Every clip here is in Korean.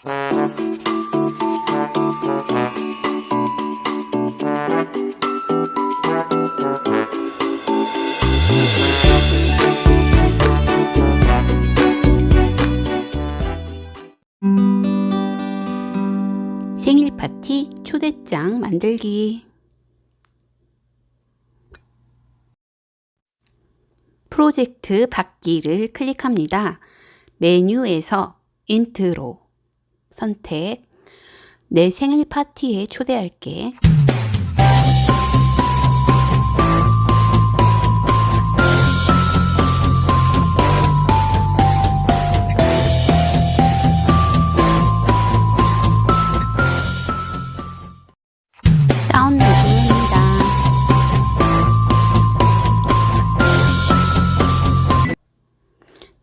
생일 파티 초대장 만들기 프로젝트 받기를 클릭합니다. 메뉴에서 인트로 선택 내 생일 파티에 초대할게.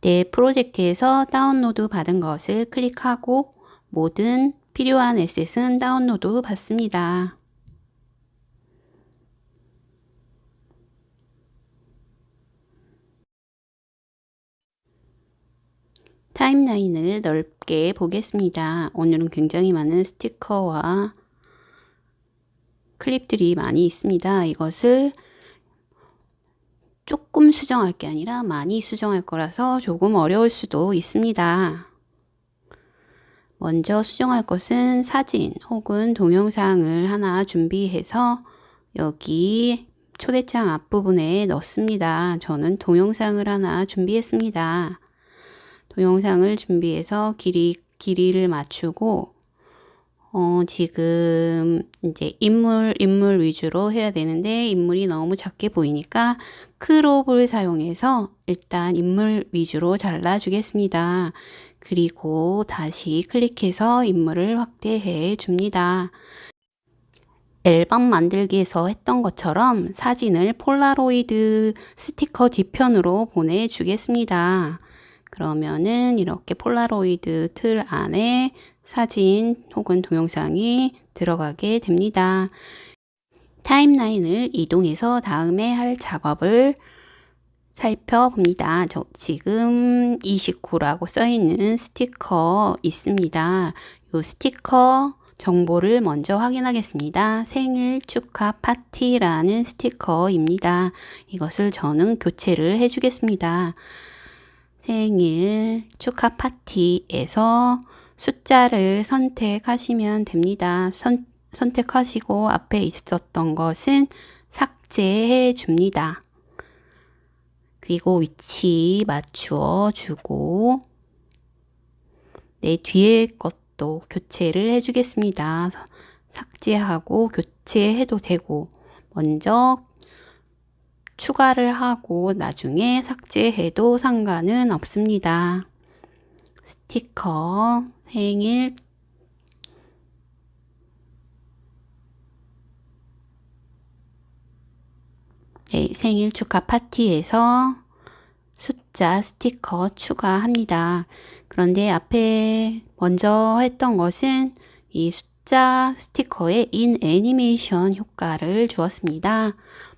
내 프로젝트에서 다운로드 받은 것을 클릭하고 모든 필요한 에셋은 다운로드 받습니다. 타임라인을 넓게 보겠습니다. 오늘은 굉장히 많은 스티커와 클립들이 많이 있습니다. 이것을 조금 수정할 게 아니라 많이 수정할 거라서 조금 어려울 수도 있습니다. 먼저 수정할 것은 사진 혹은 동영상을 하나 준비해서 여기 초대장 앞부분에 넣습니다. 저는 동영상을 하나 준비했습니다. 동영상을 준비해서 길이, 길이를 맞추고 어, 지금 이제 인물, 인물 위주로 해야 되는데 인물이 너무 작게 보이니까 crop을 사용해서 일단 인물 위주로 잘라주겠습니다. 그리고 다시 클릭해서 인물을 확대해 줍니다. 앨범 만들기에서 했던 것처럼 사진을 폴라로이드 스티커 뒤편으로 보내주겠습니다. 그러면은 이렇게 폴라로이드 틀 안에 사진 혹은 동영상이 들어가게 됩니다. 타임라인을 이동해서 다음에 할 작업을 살펴봅니다. 저 지금 29라고 써 있는 스티커 있습니다. 이 스티커 정보를 먼저 확인하겠습니다. 생일 축하 파티라는 스티커입니다. 이것을 저는 교체를 해주겠습니다. 생일 축하 파티에서 숫자를 선택하시면 됩니다. 선, 선택하시고 앞에 있었던 것은 삭제해 줍니다. 그리고 위치 맞추어 주고 내 뒤에 것도 교체를 해주겠습니다. 삭제하고 교체해도 되고 먼저 추가를 하고 나중에 삭제해도 상관은 없습니다. 스티커 생일 네, 생일 축하 파티에서 숫자 스티커 추가합니다. 그런데 앞에 먼저 했던 것은 이 숫자 스티커에 인 애니메이션 효과를 주었습니다.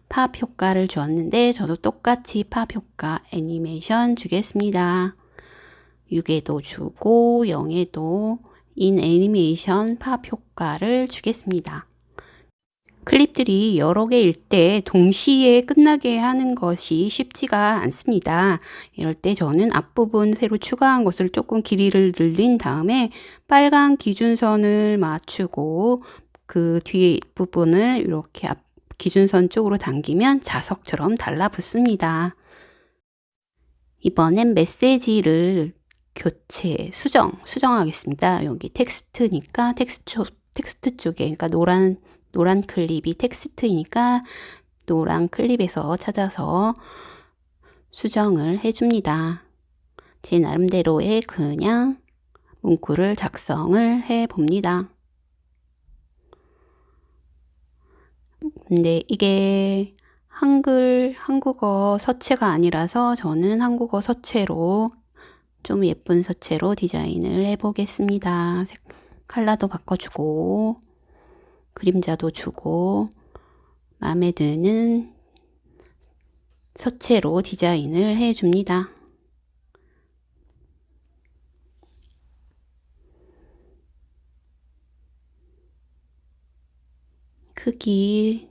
팝 효과를 주었는데 저도 똑같이 팝 효과 애니메이션 주겠습니다. 6에도 주고 0에도 인 애니메이션 팝 효과를 주겠습니다. 클립들이 여러 개일 때 동시에 끝나게 하는 것이 쉽지가 않습니다. 이럴 때 저는 앞부분 새로 추가한 것을 조금 길이를 늘린 다음에 빨간 기준선을 맞추고 그 뒤에 부분을 이렇게 앞 기준선 쪽으로 당기면 자석처럼 달라붙습니다. 이번엔 메시지를 교체, 수정, 수정하겠습니다. 여기 텍스트니까 텍스트, 텍스트 쪽에, 그러니까 노란 노란 클립이 텍스트이니까 노란 클립에서 찾아서 수정을 해줍니다. 제 나름대로의 그냥 문구를 작성을 해 봅니다. 근데 이게 한글, 한국어 서체가 아니라서 저는 한국어 서체로 좀 예쁜 서체로 디자인을 해 보겠습니다. 컬러도 바꿔주고 그림자도 주고 마음에 드는 서체로 디자인을 해줍니다. 크기,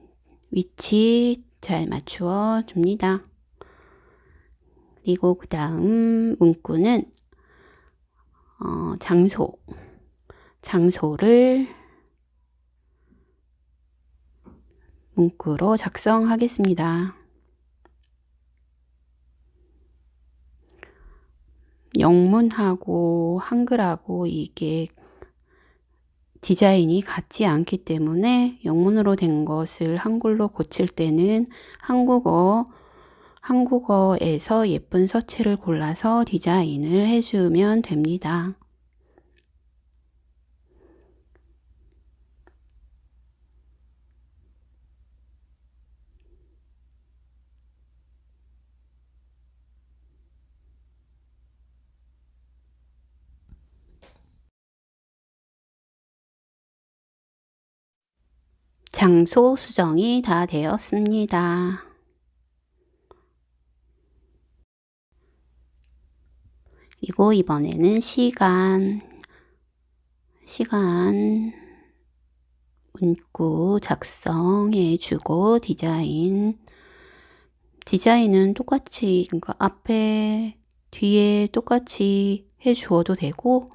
위치 잘 맞추어 줍니다. 그리고 그 다음 문구는 어, 장소, 장소를 문구로 작성하겠습니다. 영문하고 한글하고 이게 디자인이 같지 않기 때문에 영문으로 된 것을 한글로 고칠 때는 한국어, 한국어에서 예쁜 서체를 골라서 디자인을 해주면 됩니다. 장소 수정이 다 되었습니다. 그리고 이번에는 시간, 시간 문구 작성해 주고 디자인 디자인은 똑같이 그러니까 앞에 뒤에 똑같이 해 주어도 되고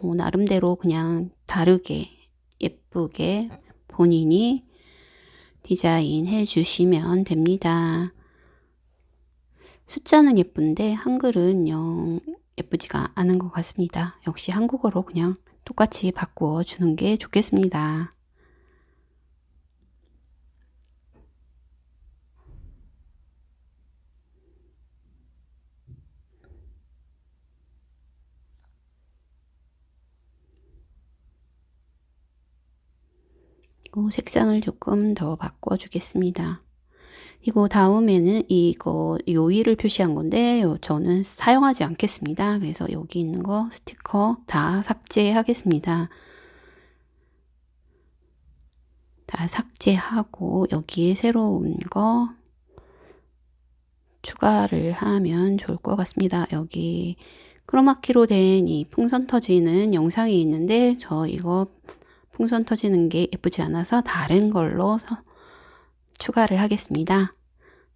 뭐 나름대로 그냥 다르게 예쁘게 본인이 디자인해 주시면 됩니다. 숫자는 예쁜데 한글은 영 예쁘지가 않은 것 같습니다. 역시 한국어로 그냥 똑같이 바꾸어 주는 게 좋겠습니다. 색상을 조금 더 바꿔 주겠습니다. 이거 다음에는 이거 요일을 표시한 건데 저는 사용하지 않겠습니다. 그래서 여기 있는 거 스티커 다 삭제하겠습니다. 다 삭제하고 여기에 새로운 거 추가를 하면 좋을 것 같습니다. 여기 크로마키로 된 이 풍선 터지는 영상이 있는데 저 이거 풍선 터지는 게 예쁘지 않아서 다른 걸로 추가를 하겠습니다.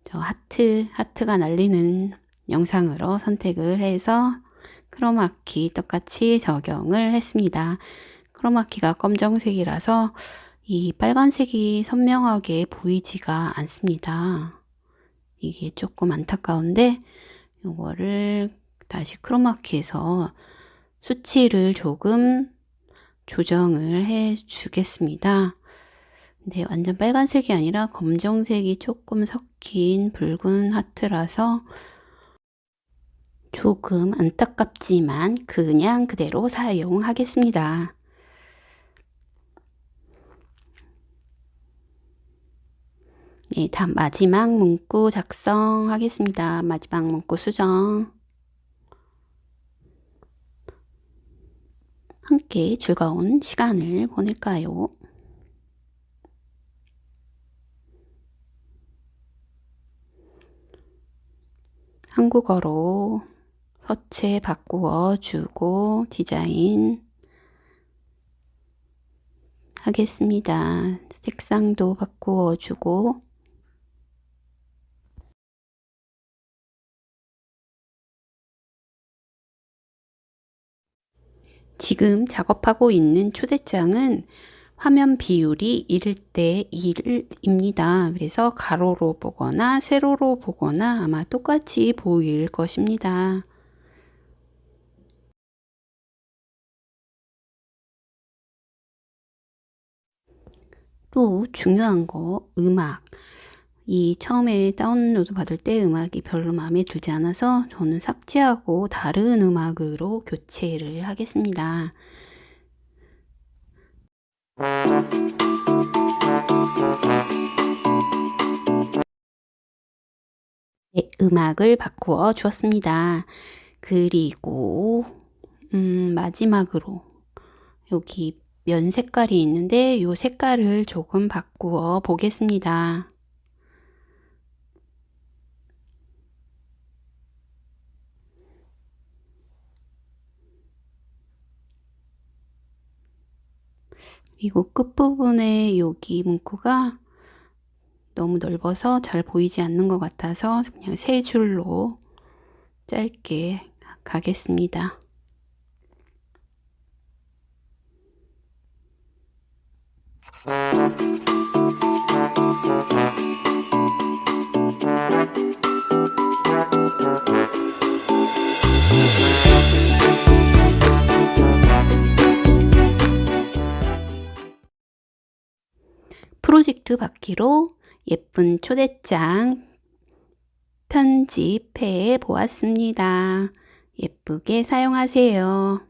저 하트, 하트가 날리는 영상으로 선택을 해서 크로마키 똑같이 적용을 했습니다. 크로마키가 검정색이라서 이 빨간색이 선명하게 보이지가 않습니다. 이게 조금 안타까운데 이거를 다시 크로마키에서 수치를 조금 조정을 해 주겠습니다. 네, 완전 빨간색이 아니라 검정색이 조금 섞인 붉은 하트라서 조금 안타깝지만 그냥 그대로 사용하겠습니다. 네, 다음 마지막 문구 작성하겠습니다. 마지막 문구 수정. 함께 즐거운 시간을 보낼까요? 한국어로 서체 바꾸어 주고 디자인 하겠습니다. 색상도 바꾸어 주고 지금 작업하고 있는 초대장은 화면 비율이 1대 1입니다. 그래서 가로로 보거나 세로로 보거나 아마 똑같이 보일 것입니다. 또 중요한 거 음악 이 처음에 다운로드 받을 때 음악이 별로 마음에 들지 않아서 저는 삭제하고 다른 음악으로 교체를 하겠습니다. 네, 음악을 바꾸어 주었습니다. 그리고 음, 마지막으로 여기 면 색깔이 있는데 이 색깔을 조금 바꾸어 보겠습니다. 그리고 끝부분에 여기 문구가 너무 넓어서 잘 보이지 않는 것 같아서 그냥 세 줄로 짧게 가겠습니다. 프로젝트 바퀴로 예쁜 초대장 편집해 보았습니다. 예쁘게 사용하세요.